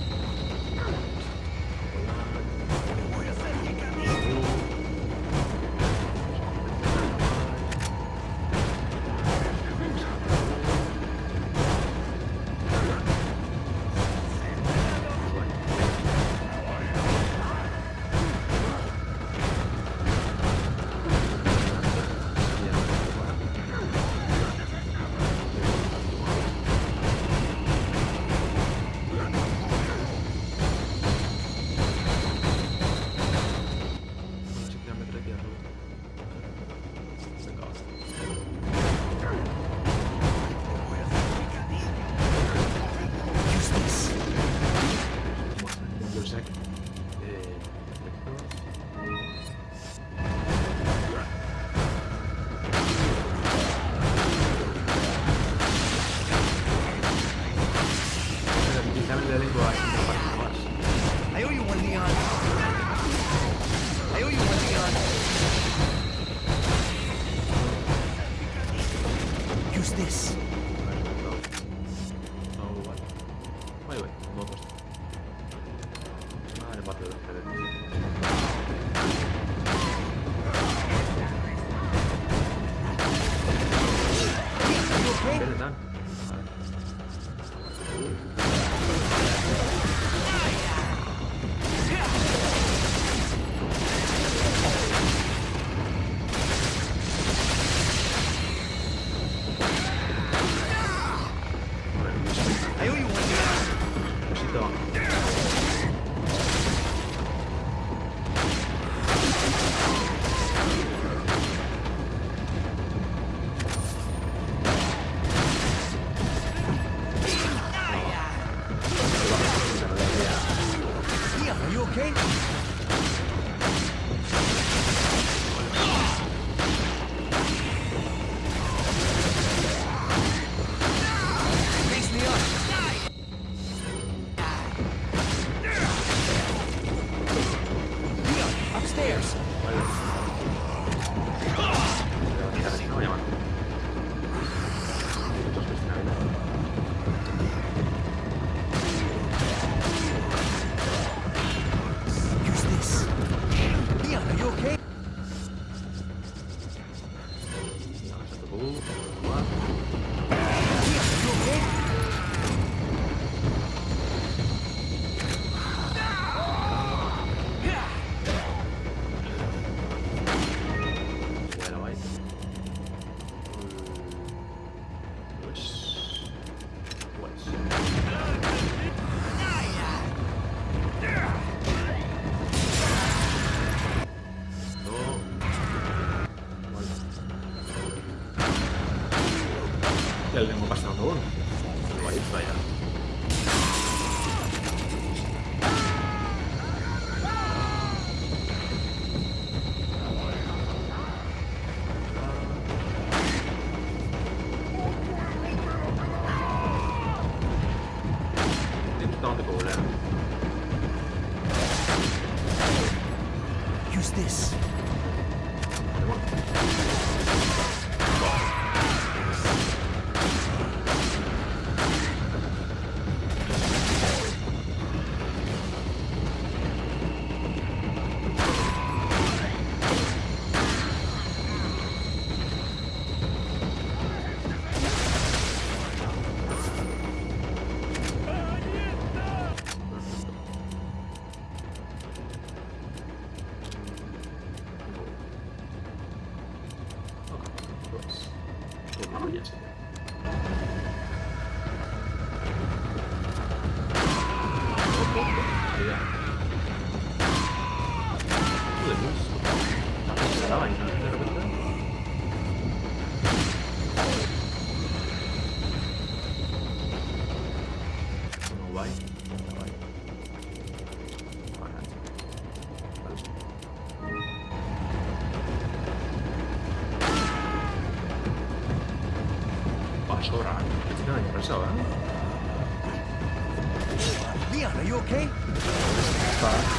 望。Leon, are you okay? Fine.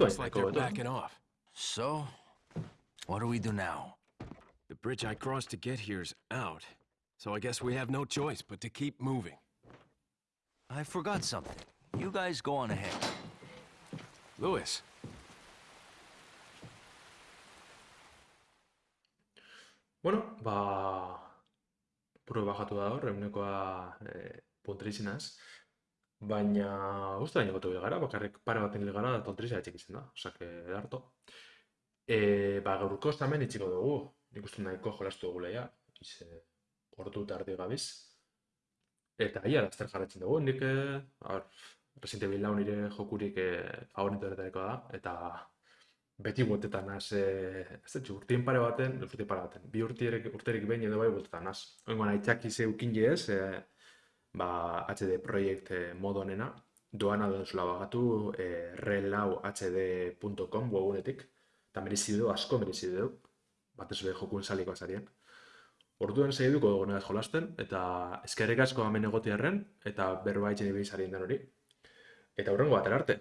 Looks like they're backing off. So, what do we do now? The bridge I crossed to get here's out. So I guess we have no choice but to keep moving. I forgot something. You guys go on ahead. Lewis, Bueno, ba... Puro bajatu da hor, eunekoa e, eh, puntrizinaz. Baina, uste da gotu gara, bakarrik pare baten hil gara, da tontriza etxik izan da, osake, edarto. E, ba, gaurko hemen itxiko dugu, nik uste nahiko jolastu dugu leia, iz, e, ordu tardi gabiz. Eta ia, laster jarretzen dugu, nik, hor, Resident Evil lau nire jokurik e, favoritu da, eta beti bueltetan naz, e, ez dut, urtien pare baten, urtien pare baten, bi urtierik, urterik behin edo bai bueltetan naz. Oingoan aitzaki zeukin ez, e, ba, HD Projekt e, modu honena, doana duzula bagatu e, relauhd.com webunetik, eta merezi du, asko merezi du, batez be jokuen saliko azarien. Orduan segiduko dugu nagaz jolasten, eta eskerrik asko hemen egotearren, eta berba itxen ibizarien den hori. Eta hurrengo batera arte.